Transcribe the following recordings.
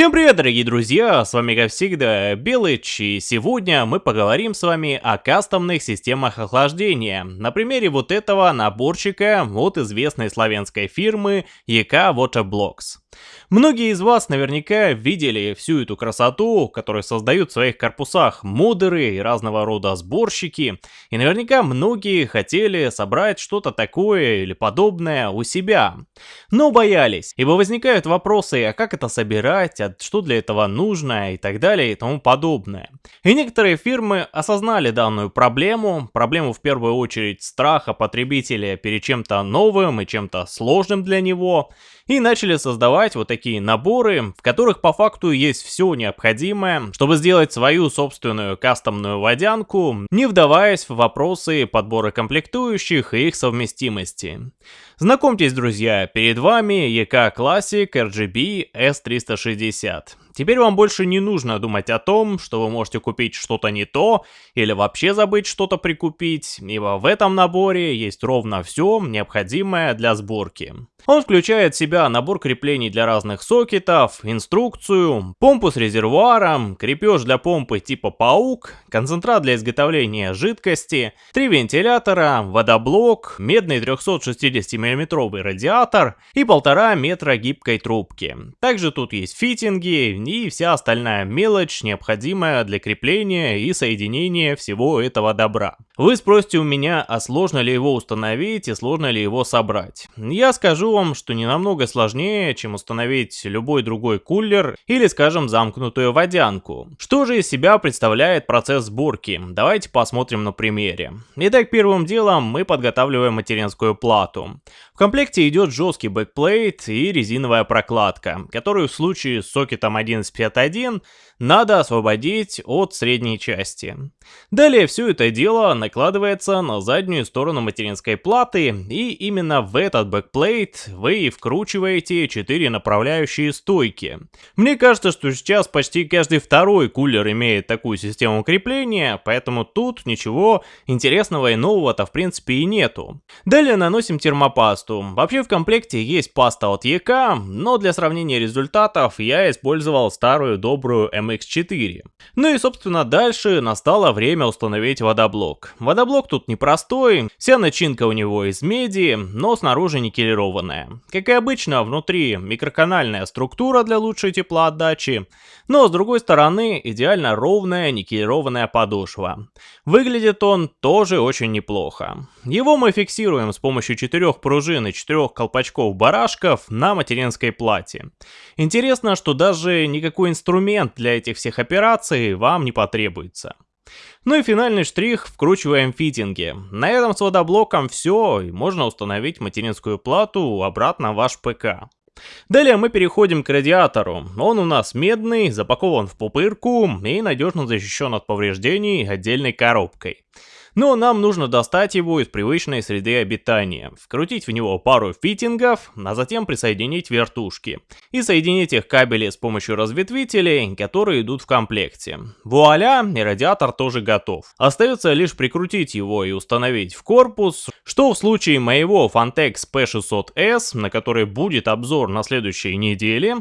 Всем привет, дорогие друзья, с вами как всегда Белыч, и сегодня мы поговорим с вами о кастомных системах охлаждения, на примере вот этого наборчика от известной славянской фирмы EK Waterblocks. Многие из вас наверняка видели всю эту красоту, которую создают в своих корпусах модеры и разного рода сборщики, и наверняка многие хотели собрать что-то такое или подобное у себя, но боялись, ибо возникают вопросы, а как это собирать, а что для этого нужно и так далее и тому подобное. И некоторые фирмы осознали данную проблему, проблему в первую очередь страха потребителя перед чем-то новым и чем-то сложным для него, и начали создавать вот такие наборы, в которых по факту есть все необходимое, чтобы сделать свою собственную кастомную водянку, не вдаваясь в вопросы подбора комплектующих и их совместимости. Знакомьтесь, друзья, перед вами EK Classic RGB S360. Теперь вам больше не нужно думать о том, что вы можете купить что-то не то, или вообще забыть что-то прикупить, ибо в этом наборе есть ровно все необходимое для сборки. Он включает в себя набор креплений для разных сокетов, инструкцию, помпу с резервуаром, крепеж для помпы типа паук, концентрат для изготовления жидкости, три вентилятора, водоблок, медный 360 мм радиатор и полтора метра гибкой трубки. Также тут есть фитинги и вся остальная мелочь, необходимая для крепления и соединения всего этого добра. Вы спросите у меня, а сложно ли его установить и сложно ли его собрать. Я скажу вам, что не намного сложнее, чем установить любой другой кулер или, скажем, замкнутую водянку. Что же из себя представляет процесс сборки? Давайте посмотрим на примере. Итак, первым делом мы подготавливаем материнскую плату. В комплекте идет жесткий backplate и резиновая прокладка, которую в случае с сокетом 11.5.1 надо освободить от средней части. Далее все это дело накладывается на заднюю сторону материнской платы, и именно в этот backplate вы вкручиваете 4 направляющие стойки. Мне кажется, что сейчас почти каждый второй кулер имеет такую систему крепления, поэтому тут ничего интересного и нового-то в принципе и нету. Далее наносим термопасту. Вообще в комплекте есть паста от EK, но для сравнения результатов я использовал старую добрую M MX4. Ну и собственно дальше настало время установить водоблок. Водоблок тут непростой, вся начинка у него из меди, но снаружи никелированная. Как и обычно, внутри микроканальная структура для лучшей теплоотдачи, но с другой стороны идеально ровная никелированная подошва. Выглядит он тоже очень неплохо. Его мы фиксируем с помощью четырех пружин и четырех колпачков барашков на материнской плате. Интересно, что даже никакой инструмент для этих всех операций вам не потребуется. Ну и финальный штрих, вкручиваем фитинги. На этом с водоблоком все, и можно установить материнскую плату обратно в ваш ПК. Далее мы переходим к радиатору. Он у нас медный, запакован в пупырку и надежно защищен от повреждений отдельной коробкой. Но нам нужно достать его из привычной среды обитания, вкрутить в него пару фитингов, а затем присоединить вертушки. И соединить их кабели с помощью разветвителей, которые идут в комплекте. Вуаля, и радиатор тоже готов. Остается лишь прикрутить его и установить в корпус, что в случае моего Fantex P600S, на который будет обзор на следующей неделе,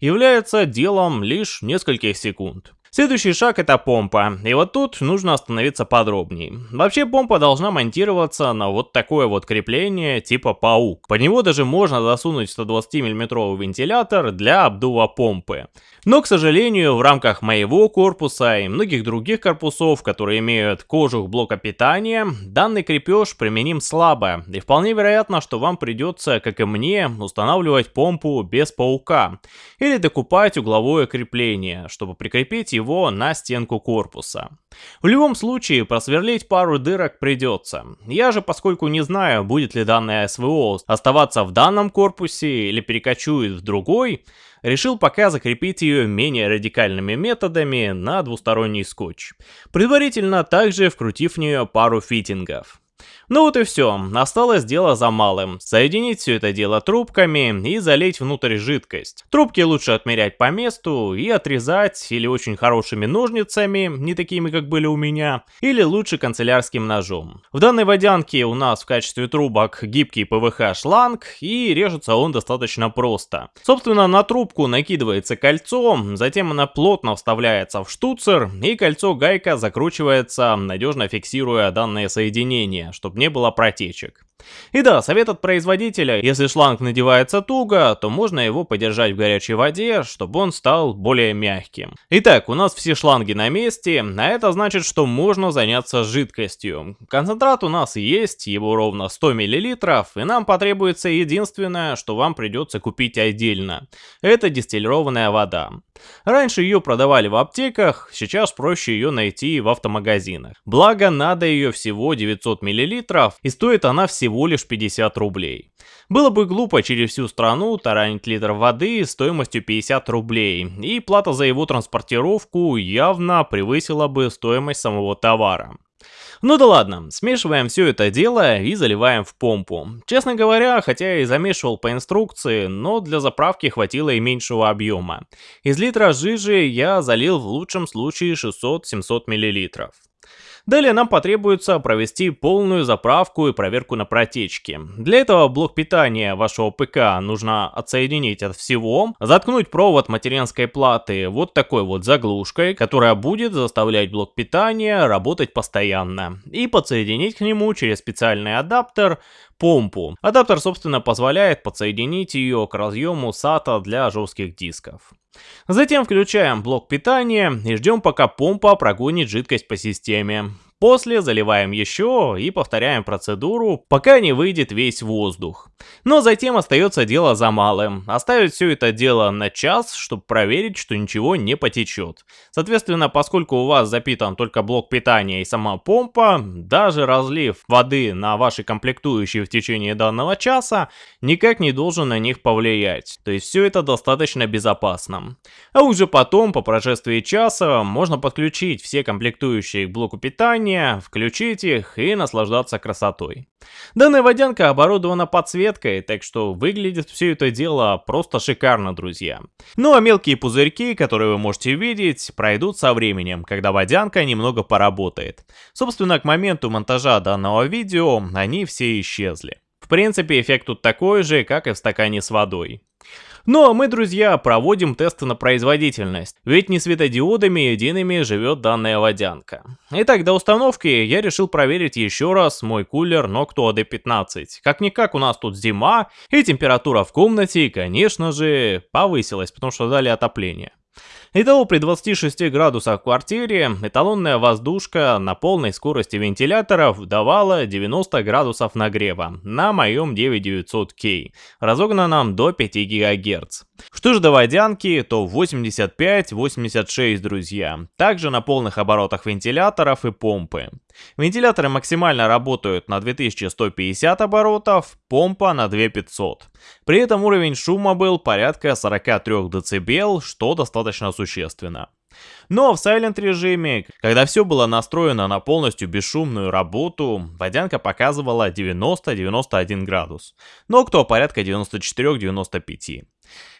является делом лишь нескольких секунд. Следующий шаг это помпа, и вот тут нужно остановиться подробнее. Вообще помпа должна монтироваться на вот такое вот крепление типа паук. Под него даже можно засунуть 120 мм вентилятор для обдува помпы. Но, к сожалению, в рамках моего корпуса и многих других корпусов, которые имеют кожух блока питания, данный крепеж применим слабо, и вполне вероятно, что вам придется, как и мне, устанавливать помпу без паука, или докупать угловое крепление, чтобы прикрепить его его на стенку корпуса. В любом случае, просверлить пару дырок придется. Я же, поскольку не знаю, будет ли данная СВО оставаться в данном корпусе или перекочует в другой, решил пока закрепить ее менее радикальными методами на двусторонний скотч, предварительно также вкрутив в нее пару фитингов. Ну вот и все, осталось дело за малым. Соединить все это дело трубками и залить внутрь жидкость. Трубки лучше отмерять по месту и отрезать или очень хорошими ножницами, не такими как были у меня, или лучше канцелярским ножом. В данной водянке у нас в качестве трубок гибкий ПВХ шланг и режется он достаточно просто. Собственно на трубку накидывается кольцо, затем она плотно вставляется в штуцер и кольцо гайка закручивается, надежно фиксируя данное соединение, чтобы не было протечек. И да, совет от производителя, если шланг надевается туго, то можно его подержать в горячей воде, чтобы он стал более мягким. Итак, у нас все шланги на месте, а это значит, что можно заняться жидкостью. Концентрат у нас есть, его ровно 100 мл, и нам потребуется единственное, что вам придется купить отдельно. Это дистиллированная вода. Раньше ее продавали в аптеках, сейчас проще ее найти в автомагазинах. Благо, надо ее всего 900 мл, и стоит она всего лишь 50 рублей. Было бы глупо через всю страну таранить литр воды стоимостью 50 рублей, и плата за его транспортировку явно превысила бы стоимость самого товара. Ну да ладно, смешиваем все это дело и заливаем в помпу. Честно говоря, хотя и замешивал по инструкции, но для заправки хватило и меньшего объема. Из литра жижи я залил в лучшем случае 600-700 мл. Далее нам потребуется провести полную заправку и проверку на протечки. Для этого блок питания вашего ПК нужно отсоединить от всего, заткнуть провод материнской платы вот такой вот заглушкой, которая будет заставлять блок питания работать постоянно, и подсоединить к нему через специальный адаптер помпу. Адаптер, собственно, позволяет подсоединить ее к разъему SATA для жестких дисков. Затем включаем блок питания и ждем пока помпа прогонит жидкость по системе. После заливаем еще и повторяем процедуру, пока не выйдет весь воздух. Но затем остается дело за малым. Оставить все это дело на час, чтобы проверить, что ничего не потечет. Соответственно, поскольку у вас запитан только блок питания и сама помпа, даже разлив воды на ваши комплектующие в течение данного часа никак не должен на них повлиять. То есть все это достаточно безопасно. А уже потом, по прошествии часа, можно подключить все комплектующие к блоку питания приложения, включить их и наслаждаться красотой. Данная водянка оборудована подсветкой, так что выглядит все это дело просто шикарно, друзья. Ну а мелкие пузырьки, которые вы можете видеть, пройдут со временем, когда водянка немного поработает. Собственно, к моменту монтажа данного видео они все исчезли. В принципе, эффект тут такой же, как и в стакане с водой. Ну а мы, друзья, проводим тесты на производительность, ведь не светодиодами едиными живет данная водянка. Итак, до установки я решил проверить еще раз мой кулер Noctua D15. Как-никак у нас тут зима, и температура в комнате, конечно же, повысилась, потому что дали отопление. Итого при 26 градусах в квартире эталонная воздушка на полной скорости вентиляторов давала 90 градусов нагрева на моем 9900K, разогнанном до 5 ГГц. Что же до водянки, то 85-86, друзья. Также на полных оборотах вентиляторов и помпы. Вентиляторы максимально работают на 2150 оборотов, помпа на 2500. При этом уровень шума был порядка 43 дБ, что достаточно существенно. Но в Silent режиме, когда все было настроено на полностью бесшумную работу, водянка показывала 90-91 градус, но кто порядка 94-95.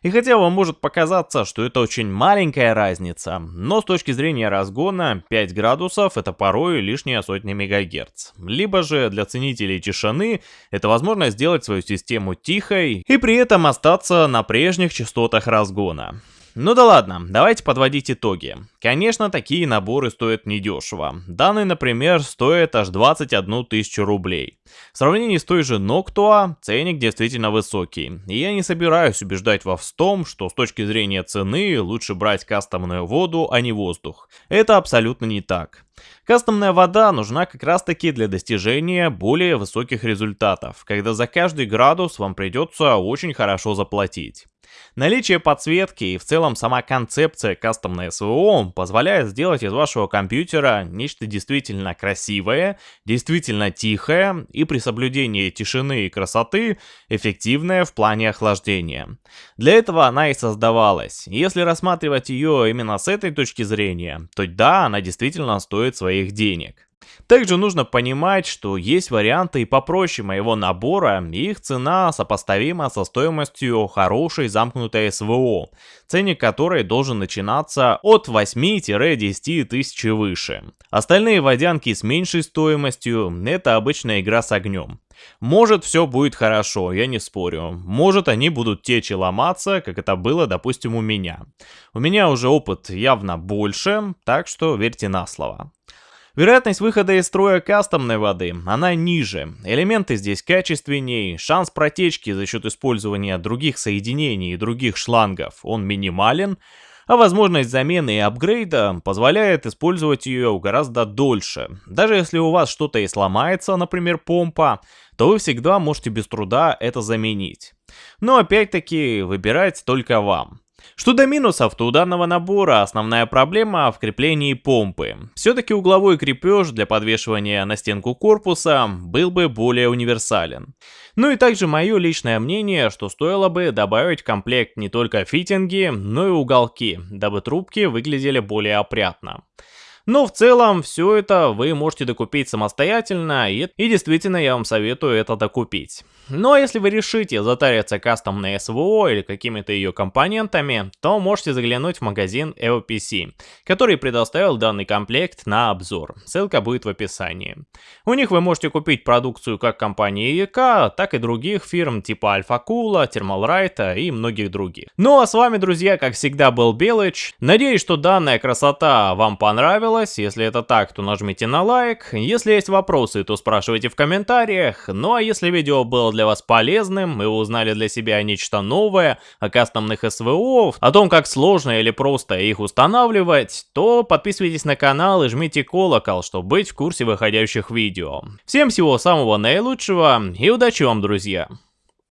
И хотя вам может показаться, что это очень маленькая разница, но с точки зрения разгона 5 градусов это порой лишняя сотня мегагерц. Либо же для ценителей тишины это возможность сделать свою систему тихой и при этом остаться на прежних частотах разгона. Ну да ладно, давайте подводить итоги. Конечно, такие наборы стоят недешево. Данный, например, стоит аж 21 тысячу рублей. В сравнении с той же Noctua, ценник действительно высокий. И я не собираюсь убеждать вас в том, что с точки зрения цены лучше брать кастомную воду, а не воздух. Это абсолютно не так. Кастомная вода нужна как раз таки для достижения более высоких результатов, когда за каждый градус вам придется очень хорошо заплатить. Наличие подсветки и в целом сама концепция кастомной СВО позволяет сделать из вашего компьютера нечто действительно красивое, действительно тихое и при соблюдении тишины и красоты эффективное в плане охлаждения. Для этого она и создавалась. Если рассматривать ее именно с этой точки зрения, то да, она действительно стоит своих денег. Также нужно понимать, что есть варианты и попроще моего набора, и их цена сопоставима со стоимостью хорошей замкнутой СВО, ценник которой должен начинаться от 8-10 тысяч и выше. Остальные водянки с меньшей стоимостью – это обычная игра с огнем. Может все будет хорошо, я не спорю. Может они будут течь и ломаться, как это было, допустим, у меня. У меня уже опыт явно больше, так что верьте на слово. Вероятность выхода из строя кастомной воды, она ниже. Элементы здесь качественнее, шанс протечки за счет использования других соединений и других шлангов, он минимален, а возможность замены и апгрейда позволяет использовать ее гораздо дольше. Даже если у вас что-то и сломается, например помпа, то вы всегда можете без труда это заменить. Но опять-таки выбирать только вам. Что до минусов, то у данного набора основная проблема в креплении помпы. Все-таки угловой крепеж для подвешивания на стенку корпуса был бы более универсален. Ну и также мое личное мнение, что стоило бы добавить в комплект не только фитинги, но и уголки, дабы трубки выглядели более опрятно. Но в целом все это вы можете докупить самостоятельно и, и действительно я вам советую это докупить. Ну а если вы решите затариться кастомной СВО или какими-то ее компонентами, то можете заглянуть в магазин LPC, который предоставил данный комплект на обзор. Ссылка будет в описании. У них вы можете купить продукцию как компании ЕК, так и других фирм типа Кула, Термалрайта и многих других. Ну а с вами, друзья, как всегда был Белыч. Надеюсь, что данная красота вам понравилась. Если это так, то нажмите на лайк. Если есть вопросы, то спрашивайте в комментариях. Ну а если видео было для вас полезным, и вы узнали для себя нечто новое о кастомных СВО, о том, как сложно или просто их устанавливать, то подписывайтесь на канал и жмите колокол, чтобы быть в курсе выходящих видео. Всем всего самого наилучшего и удачи вам, друзья!